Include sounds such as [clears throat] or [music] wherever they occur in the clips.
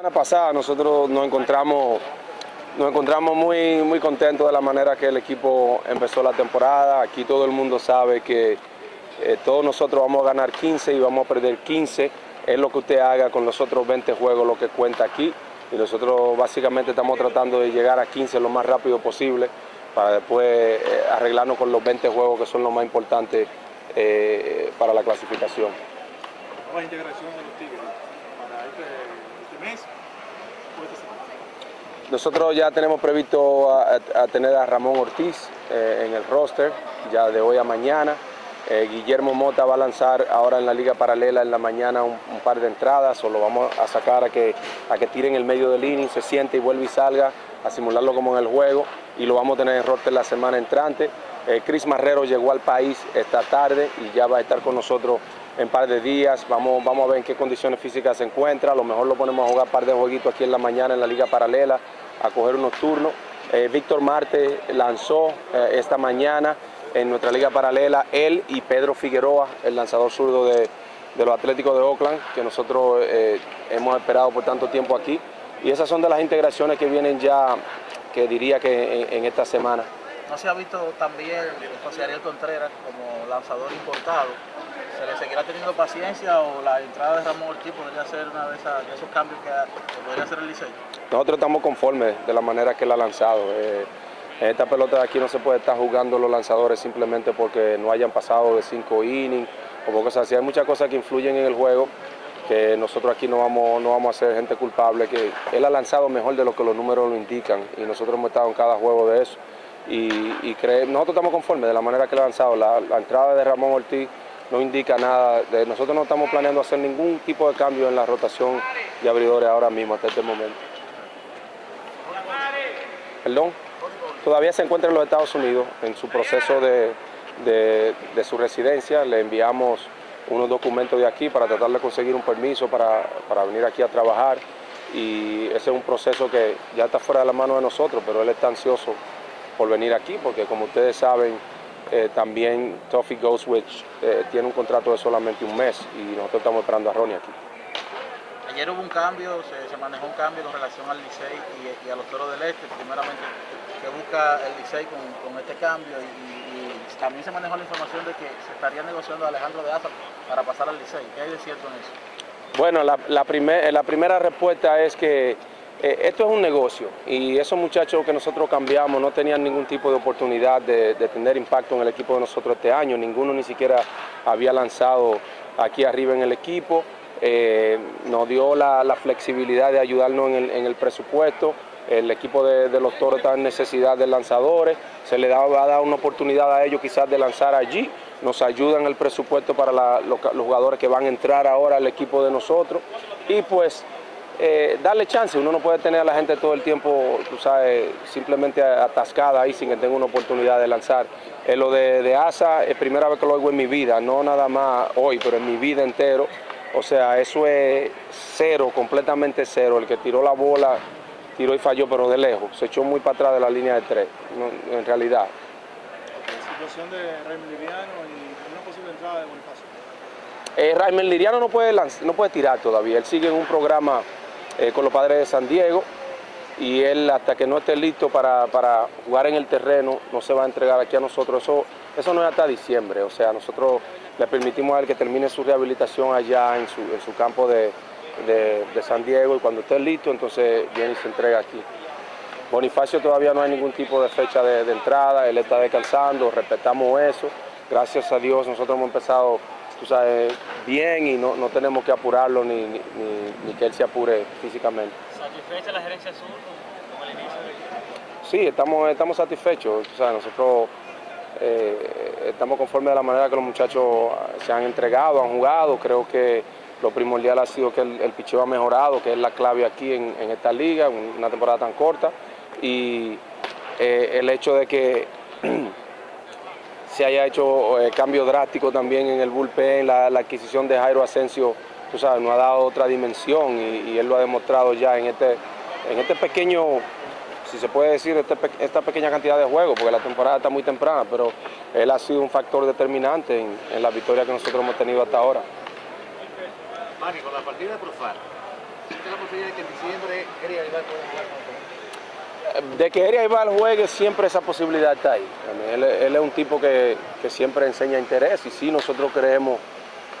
La semana pasada nosotros nos encontramos, nos encontramos muy, muy contentos de la manera que el equipo empezó la temporada. Aquí todo el mundo sabe que eh, todos nosotros vamos a ganar 15 y vamos a perder 15. Es lo que usted haga con los otros 20 juegos lo que cuenta aquí. Y nosotros básicamente estamos tratando de llegar a 15 lo más rápido posible para después eh, arreglarnos con los 20 juegos que son los más importantes eh, para la clasificación. Nosotros ya tenemos previsto a, a tener a Ramón Ortiz eh, en el roster, ya de hoy a mañana. Eh, Guillermo Mota va a lanzar ahora en la liga paralela en la mañana un, un, par de entradas, o lo vamos a sacar a que, a que tire en el medio del inning, se siente y vuelve y salga, a simularlo como en el juego, y lo vamos a tener en roster la semana entrante. Eh, Chris Marrero llegó al país esta tarde y ya va a estar con nosotros en par de días. Vamos, vamos a ver en qué condiciones físicas se encuentra. A lo mejor lo ponemos a jugar un par de jueguitos aquí en la mañana en la liga paralela, a coger unos turnos. Eh, Víctor Marte lanzó eh, esta mañana en nuestra liga paralela, él y Pedro Figueroa, el lanzador zurdo de, los Atléticos de Oakland, que nosotros eh, hemos esperado por tanto tiempo aquí. Y esas son de las integraciones que vienen ya, que diría que en esta semana. No se ha visto también José Ariel Contreras como lanzador importado. ¿Se le seguirá teniendo paciencia o la entrada de Ramón Ortiz podría ser una de, esas, esos cambios que, que, podría hacer el Licey? Nosotros estamos conformes de la manera que él ha lanzado. Eh, en esta pelota de aquí no se puede estar jugando los lanzadores simplemente porque no hayan pasado de cinco innings o cosas así. Hay muchas cosas que influyen en el juego que nosotros aquí no vamos, no vamos a ser gente culpable, que él ha lanzado mejor de lo que los números lo indican y nosotros hemos estado en cada juego de eso. Y, y nosotros estamos conformes de la manera que le ha lanzado. La, entrada de Ramón Ortiz no indica nada. Nosotros no estamos planeando hacer ningún tipo de cambio en la rotación de abridores ahora mismo, hasta este momento. Perdón. Todavía se encuentra en los Estados Unidos en su proceso de, de, de su residencia. Le enviamos unos documentos de aquí para tratar de conseguir un permiso para, para venir aquí a trabajar. Y ese es un proceso que ya está fuera de la mano de nosotros, pero él está ansioso por venir aquí, porque como ustedes saben, eh, también Toffee Ghostwitch eh, tiene un contrato de solamente un mes y nosotros estamos esperando a Ronnie aquí. Ayer hubo un cambio, se, se manejó un cambio con relación al Licey y, y, a los Toros del Este, primeramente que busca el Licey con, con, este cambio y, y, también se manejó la información de que se estaría negociando a Alejandro de Asa para pasar al Licey. ¿Qué hay de cierto en eso? Bueno, la, la, primer, la primera respuesta es que eh, esto es un negocio y esos muchachos que nosotros cambiamos no tenían ningún tipo de oportunidad de, tener impacto en el equipo de nosotros este año, ninguno ni siquiera había lanzado aquí arriba en el equipo, eh, nos dio la, flexibilidad de ayudarnos en el, presupuesto, el equipo de, los toros está en necesidad de lanzadores, se le va a dar una oportunidad a ellos quizás de lanzar allí, nos ayudan el presupuesto para los jugadores que van a entrar ahora al equipo de nosotros. Y pues eh, darle chance, uno no puede tener a la gente todo el tiempo, tú sabes, simplemente atascada ahí sin que tenga una oportunidad de lanzar. Eh, lo de, de, ASA es primera vez que lo oigo en mi vida, no nada más hoy, pero en mi vida entero. O sea, eso es cero, completamente cero. El que tiró la bola, tiró y falló, pero de lejos. Se echó muy para atrás de la línea de tres, no, en realidad. La situación de Raymond Liriano y una posible entrada de Bonifacio. Eh, Raymond Liriano no puede, no puede tirar todavía, él sigue en un programa eh, con los padres de San Diego y él hasta que no esté listo para, para, jugar en el terreno no se va a entregar aquí a nosotros. Eso, eso no es hasta diciembre, o sea, nosotros le permitimos a él que termine su rehabilitación allá en su, en su campo de, de, San Diego y cuando esté listo entonces viene y se entrega aquí. Bonifacio todavía no hay ningún tipo de fecha de, de entrada, él está descansando, respetamos eso, gracias a Dios nosotros hemos empezado tú sabes, bien y no, no tenemos que apurarlo ni, ni, ni, que él se apure físicamente. ¿Satisfecha la gerencia sur con el inicio Sí, estamos, estamos satisfechos. O sea, nosotros eh, estamos conformes de la manera que los muchachos se han entregado, han jugado. Creo que lo primordial ha sido que el, el picheo ha mejorado, que es la clave aquí en, en esta liga, una temporada tan corta. Y eh, el hecho de que [clears throat] se haya hecho eh, cambio drástico también en el bullpen, la, la, adquisición de Jairo Asensio, tú sabes, nos ha dado otra dimensión y, él lo ha demostrado ya en este, en este pequeño, si se puede decir, este, esta pequeña cantidad de juegos, porque la temporada está muy temprana, pero él ha sido un factor determinante en, la victoria que nosotros hemos tenido hasta ahora. Mari, con la partida de Profar, ¿Existe la posibilidad de que en diciembre Eric Aguilar pueda jugar con De que Eria Ibar juegue, siempre esa posibilidad está ahí. Él, es un tipo que, que siempre enseña interés y sí, nosotros creemos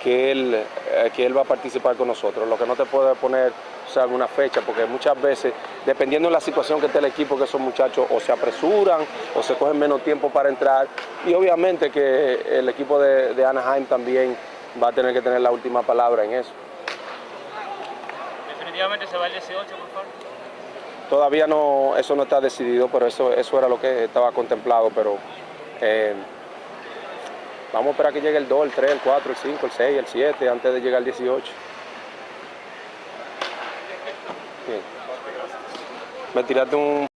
que él, eh, que él va a participar con nosotros. Lo que no te puede poner sea, alguna fecha, porque muchas veces, dependiendo de la situación que esté el equipo, que esos muchachos o se apresuran o se cogen menos tiempo para entrar. Y obviamente que el equipo de, de Anaheim también va a tener que tener la última palabra en eso. Definitivamente se va el 18, por favor. Todavía no, eso no está decidido, pero eso, eso era lo que estaba contemplado, pero eh, vamos a esperar que llegue el 2, el 3, el 4, el 5, el 6, el 7, antes de llegar al 18. Bien. Me tiraste un